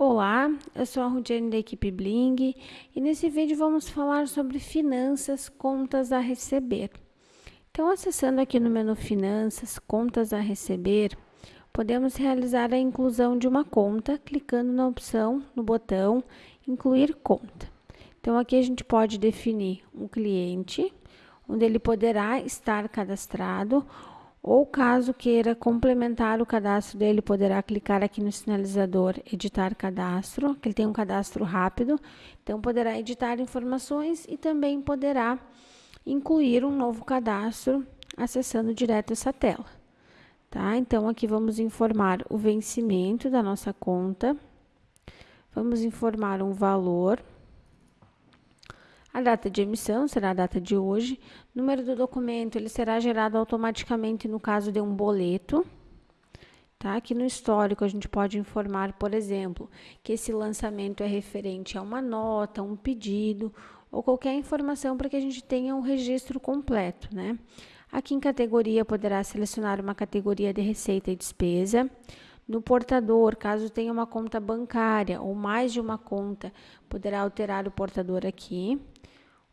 Olá, eu sou a Rudiane da equipe Bling e nesse vídeo vamos falar sobre finanças, contas a receber. Então, acessando aqui no menu Finanças, Contas a receber, podemos realizar a inclusão de uma conta clicando na opção, no botão Incluir conta. Então, aqui a gente pode definir um cliente, onde ele poderá estar cadastrado ou caso queira complementar o cadastro dele, poderá clicar aqui no sinalizador editar cadastro, que ele tem um cadastro rápido, então poderá editar informações e também poderá incluir um novo cadastro acessando direto essa tela. Tá? Então aqui vamos informar o vencimento da nossa conta. Vamos informar um valor a data de emissão será a data de hoje. Número do documento ele será gerado automaticamente no caso de um boleto. Tá? Aqui no histórico a gente pode informar, por exemplo, que esse lançamento é referente a uma nota, um pedido ou qualquer informação para que a gente tenha um registro completo, né? Aqui em categoria poderá selecionar uma categoria de receita e despesa. No portador, caso tenha uma conta bancária ou mais de uma conta, poderá alterar o portador aqui.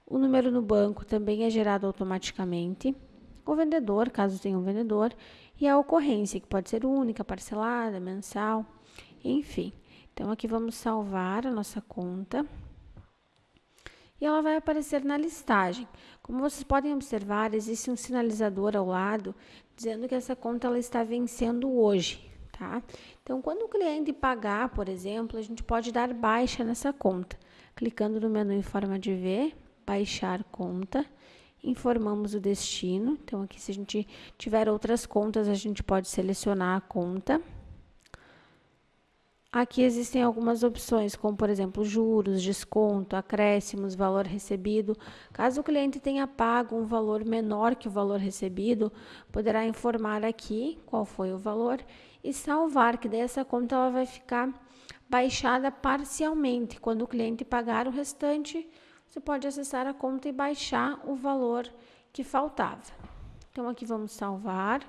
O número no banco também é gerado automaticamente. O vendedor, caso tenha um vendedor, e a ocorrência, que pode ser única, parcelada, mensal, enfim. Então, aqui vamos salvar a nossa conta. E ela vai aparecer na listagem. Como vocês podem observar, existe um sinalizador ao lado dizendo que essa conta ela está vencendo hoje, tá? Então, quando o cliente pagar, por exemplo, a gente pode dar baixa nessa conta, clicando no menu em forma de V, baixar conta, informamos o destino. Então, aqui, se a gente tiver outras contas, a gente pode selecionar a conta. Aqui existem algumas opções, como por exemplo, juros, desconto, acréscimos, valor recebido. Caso o cliente tenha pago um valor menor que o valor recebido, poderá informar aqui qual foi o valor e salvar, que dessa conta ela vai ficar baixada parcialmente. Quando o cliente pagar o restante, você pode acessar a conta e baixar o valor que faltava. Então, aqui vamos salvar.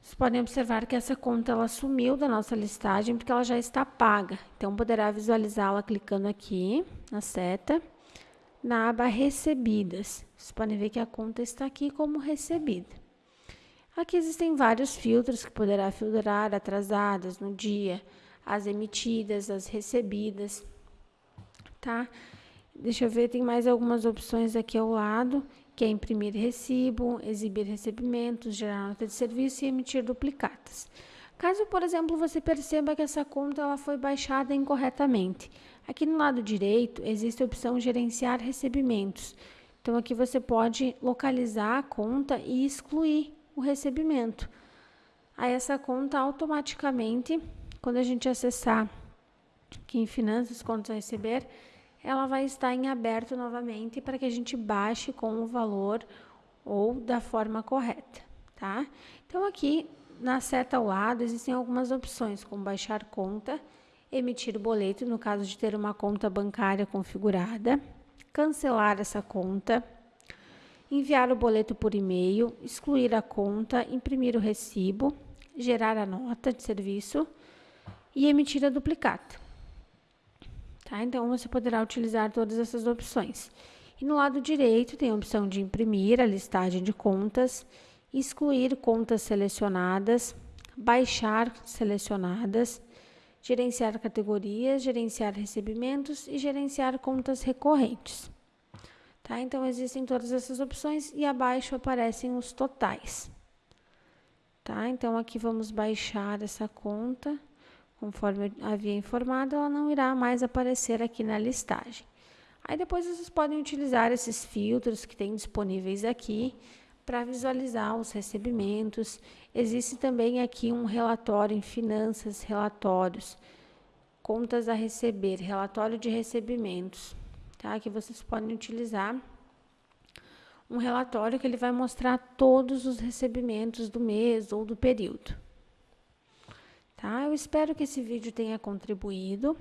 Vocês podem observar que essa conta ela sumiu da nossa listagem porque ela já está paga. Então, poderá visualizá-la clicando aqui na seta, na aba Recebidas. Vocês podem ver que a conta está aqui como recebida. Aqui existem vários filtros que poderá filtrar atrasadas no dia, as emitidas, as recebidas, tá? Deixa eu ver, tem mais algumas opções aqui ao lado, que é imprimir recibo, exibir recebimentos, gerar nota de serviço e emitir duplicatas. Caso, por exemplo, você perceba que essa conta ela foi baixada incorretamente, aqui no lado direito existe a opção gerenciar recebimentos. Então, aqui você pode localizar a conta e excluir o recebimento. Aí, essa conta automaticamente, quando a gente acessar aqui em Finanças, Contas a Receber, ela vai estar em aberto novamente para que a gente baixe com o valor ou da forma correta, tá? Então, aqui na seta ao lado existem algumas opções, como baixar conta, emitir boleto, no caso de ter uma conta bancária configurada, cancelar essa conta, enviar o boleto por e-mail, excluir a conta, imprimir o recibo, gerar a nota de serviço e emitir a duplicata. Tá? Então, você poderá utilizar todas essas opções. E no lado direito tem a opção de imprimir a listagem de contas, excluir contas selecionadas, baixar selecionadas, gerenciar categorias, gerenciar recebimentos e gerenciar contas recorrentes. Tá? Então, existem todas essas opções e abaixo aparecem os totais. Tá? Então, aqui vamos baixar essa conta. Conforme havia informado, ela não irá mais aparecer aqui na listagem. Aí depois vocês podem utilizar esses filtros que tem disponíveis aqui para visualizar os recebimentos. Existe também aqui um relatório em finanças, relatórios, contas a receber, relatório de recebimentos, tá? Que vocês podem utilizar um relatório que ele vai mostrar todos os recebimentos do mês ou do período. Tá? Eu espero que esse vídeo tenha contribuído.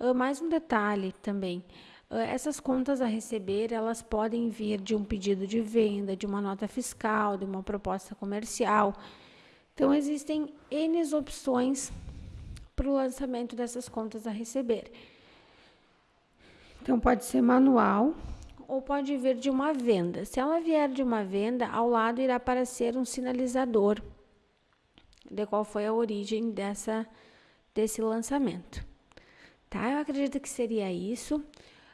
Uh, mais um detalhe também. Uh, essas contas a receber, elas podem vir de um pedido de venda, de uma nota fiscal, de uma proposta comercial. Então, existem N opções para o lançamento dessas contas a receber. Então, pode ser manual ou pode vir de uma venda. Se ela vier de uma venda, ao lado irá aparecer um sinalizador de qual foi a origem dessa, desse lançamento. Tá? Eu acredito que seria isso.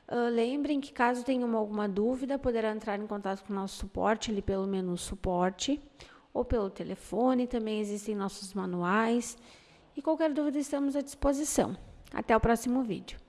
Uh, lembrem que caso tenham alguma dúvida, poderão entrar em contato com o nosso suporte ali pelo menu suporte ou pelo telefone. Também existem nossos manuais. E qualquer dúvida estamos à disposição. Até o próximo vídeo.